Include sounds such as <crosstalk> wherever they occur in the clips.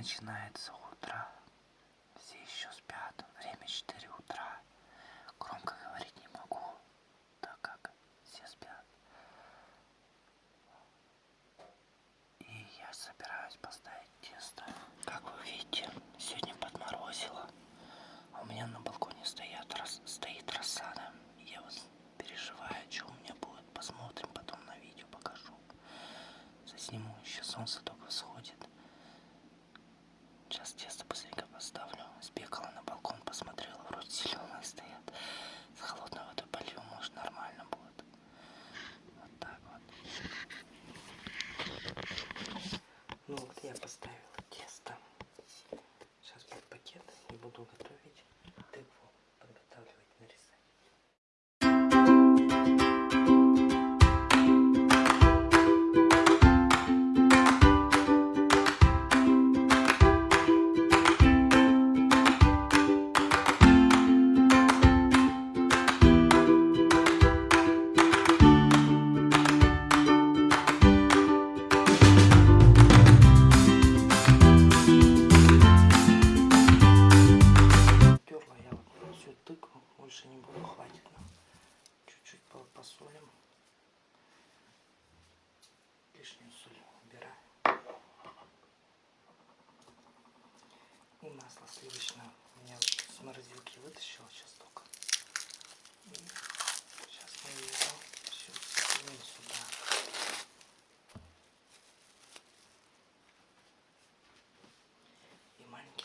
Начинается утро. Все еще спят. Время 4 утра. Громко говорить не могу, так как все спят. И я собираюсь поставить тесто. Как вы видите, сегодня подморозило. А у меня на балконе стоят, рас, стоит рассада. Я вот переживаю, что у меня будет. Посмотрим потом на видео, покажу. Засниму, еще солнце только всходит. Сейчас тесто быстренько поставлю. Сбегала на балкон, посмотрела, вроде зеленые стоят. С холодной водой полью, может нормально будет. Вот так вот. Ну вот Лишнюю соль убираем. И масло сливочное. У меня вот с морозилки вытащила сейчас только. И сейчас мы его всю скинем сюда. И маленький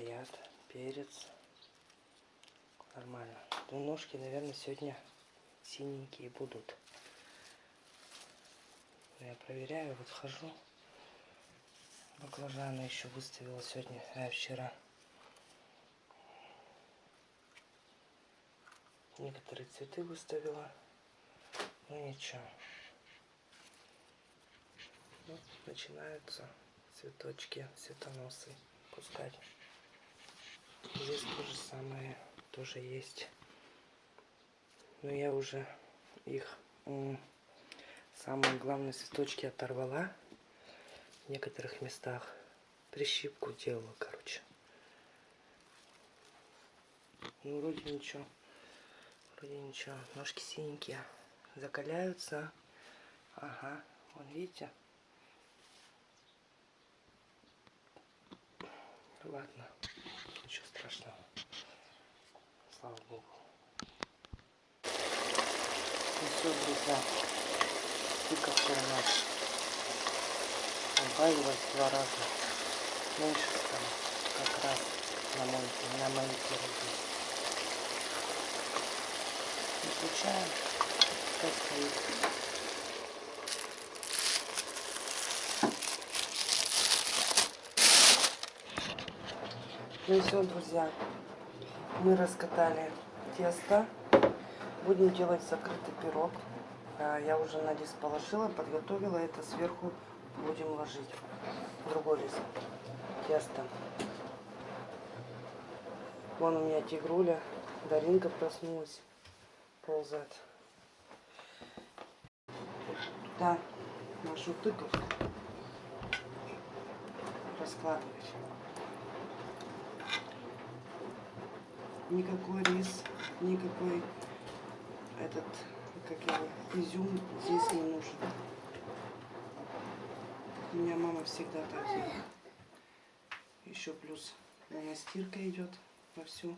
стоят, перец. Нормально. Ну, ножки, наверное, сегодня синенькие будут. Я проверяю, вот хожу. Баклажаны еще выставила сегодня, а вчера. Некоторые цветы выставила. Ну ничего. Вот начинаются цветочки, цветоносы пускать. Здесь то же самое тоже есть. Но я уже их самые главные цветочки оторвала в некоторых местах. Прищипку делала, короче. Ну, вроде ничего. Вроде ничего. Ножки синенькие. Закаляются. Ага. Вон, видите? Ладно. Ничего страшного. Слава Богу. Ну все, друзья. Тыковка у нас убавилась два раза. Меньше стало. Как раз на мой, на мои пироги. Выключаем. Пускай стоит. Ну все, друзья. Мы раскатали тесто. Будем делать закрытый пирог. А, Я уже на лист положила, подготовила это. Сверху будем ложить другой лист теста. Вон у меня тигруля. Даринка проснулась. Ползать. Туда нашу тыковку раскладывать. Никакой рис, никакой этот, как его, изюм здесь не нужен. У меня мама всегда так делает. Еще плюс меня стирка идет вовсю.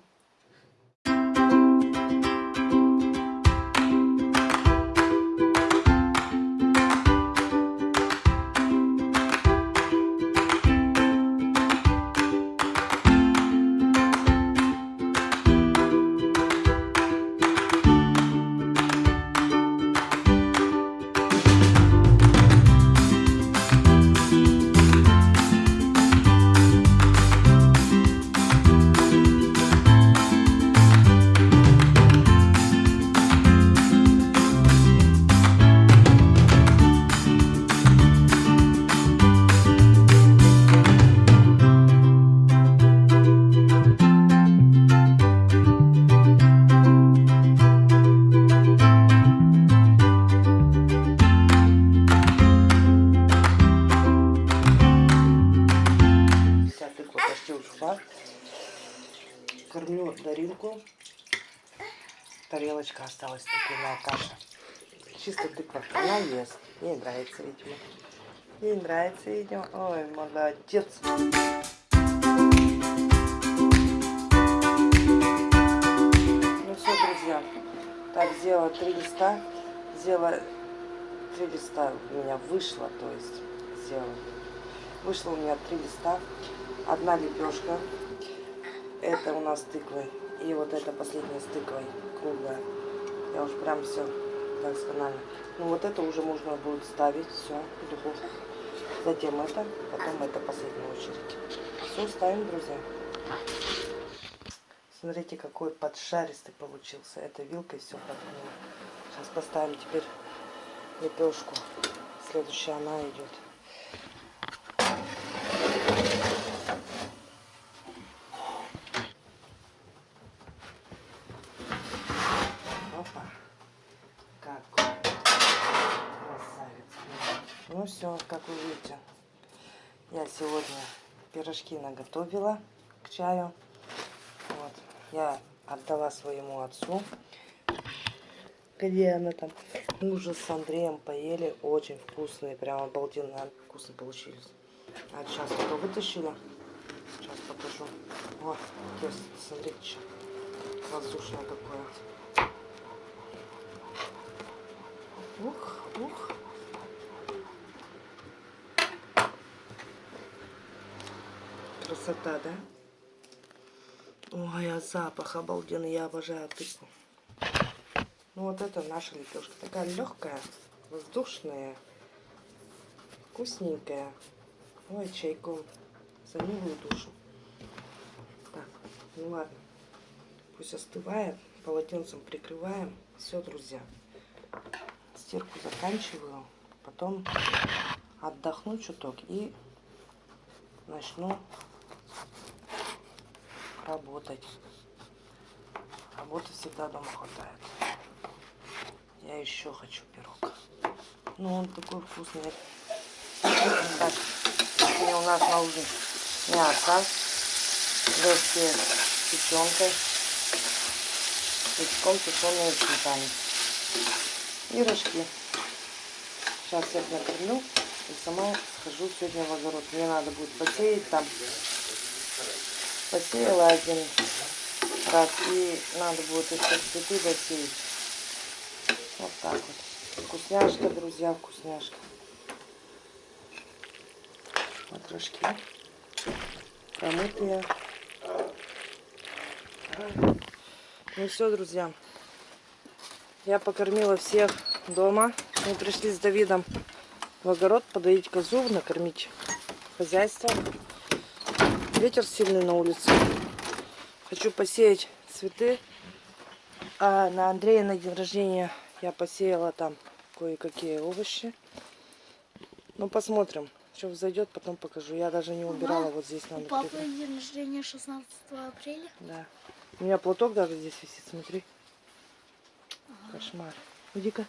Кормлю Даринку. Тарелочка осталась тыквенная каша. Чисто тыква. Она ест. Ей нравится, видимо. Ей нравится, видимо. Ой, молодец. Ну все, друзья. Так, сделала три листа. Сделала три листа у меня вышло, то есть сделала. Вышло у меня три листа. Одна лепешка. Это у нас с тыквой. И вот это последняя с тыквой, круглая. Я уж прям все досконально. Ну вот это уже можно будет ставить все в духовку. Затем это, потом это последняя очередь. Все ставим, друзья. Смотрите, какой поджаристый получился. Это вилкой все подгнуло. Сейчас поставим теперь лепешку. Следующая она идет. Ну все, как вы видите, я сегодня пирожки наготовила к чаю. Вот. Я отдала своему отцу. Где она там? Мы уже с Андреем поели. Очень вкусные, прям обалденно вкусно получились. А сейчас только вытащила. Сейчас покажу. Вот, тесто, смотрите, что воздушное какое. Ух, ух. Красота, да? Ой, а запах обалденный. Я обожаю тыкву. Ну вот это наша лепешка. Такая легкая, воздушная, вкусненькая. Ой, чайком. За милую душу. Так, ну ладно. Пусть остывает. Полотенцем прикрываем. Все, друзья. Стирку заканчиваю. Потом отдохну чуток и начну работать. Работы всегда дома хватает. Я еще хочу пирог. Ну, он такой вкусный. Так, у нас на ужин мясо, легкие с печенкой, печком тушеные сметаны и рожки. Сейчас всех накормлю и сама схожу сегодня в огород. Мне надо будет посеять там. Посеяла один раз и надо будет еще цветы засеять. Вот так вот. Вкусняшка, друзья, вкусняшка. Вот рожки. Промытые. Ну все, друзья. Я покормила всех дома. Мы пришли с Давидом в огород подоить козу, накормить хозяйство. Ветер сильный на улице. Хочу посеять цветы. А на Андрея на день рождения я посеяла там кое-какие овощи. Ну, посмотрим. Что взойдет, потом покажу. Я даже не убирала вот здесь. У Надо папы прибрать. день рождения 16 апреля. Да. У меня платок даже здесь висит, смотри. Кошмар. Иди-ка.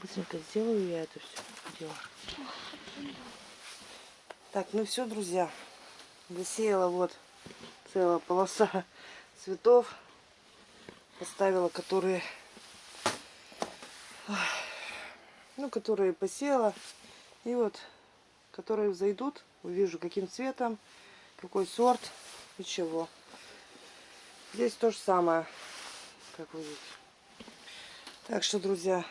Быстренько сделаю я это все дело. Так, ну все, друзья. Засеяла вот целая полоса <laughs> цветов. Поставила, которые... Ну, которые посеяла. И вот которые взойдут, увижу, каким цветом, какой сорт и чего. Здесь то же самое, как вы видите. Так что, друзья,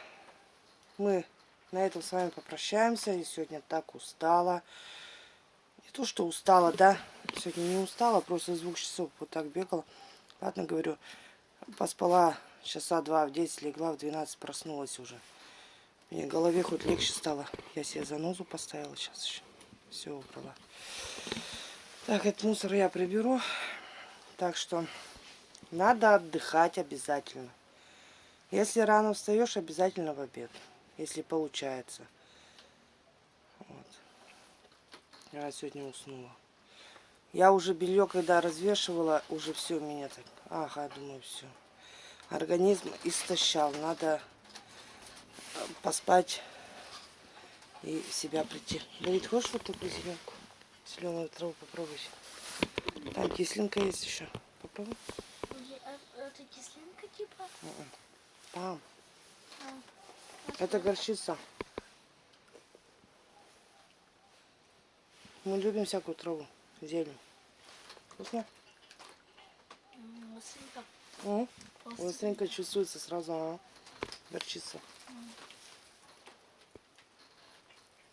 мы на этом с вами попрощаемся. Я сегодня так устала. Не то, что устала, да. Сегодня не устала, просто с двух часов вот так бегала. Ладно, говорю, поспала часа два, в 10 легла, в 12 проснулась уже. Мне голове хоть легче стало. Я себе занозу поставила сейчас еще. Все убрала. Так, этот мусор я приберу. Так что надо отдыхать обязательно. Если рано встаешь, обязательно в обед. Если получается. Вот. Я сегодня уснула. Я уже белье, когда развешивала, уже все меня так... Ага, думаю, все. Организм истощал. Надо э, поспать и в себя прийти. Давид, хочешь вот такую зеленку? Зеленую траву попробуй. Там кислинка есть еще. Попробуй. Это кислинка типа? М-м. Там. А, Это горчица. Мы любим всякую траву, зелень. Вкусно? м, Маслинка. М? Остренько чувствуется сразу, а? Горчица.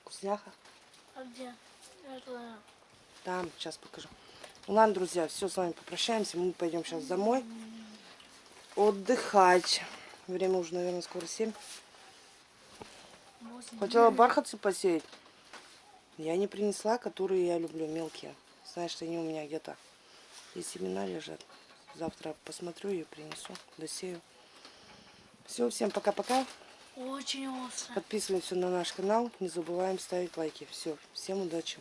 Вкусняха? А где? Это... Там, сейчас покажу. Ладно, друзья, все, с вами попрощаемся. Мы пойдем сейчас домой отдыхать. Время уже, наверное, скоро 7. восемь. Хотела бархатцы посеять. Я не принесла, которые я люблю, мелкие. Знаешь, они у меня где-то и семена лежат. Завтра посмотрю и принесу, досею. Все, всем пока-пока. Очень остро. Подписываемся на наш канал. Не забываем ставить лайки. Все, всем удачи.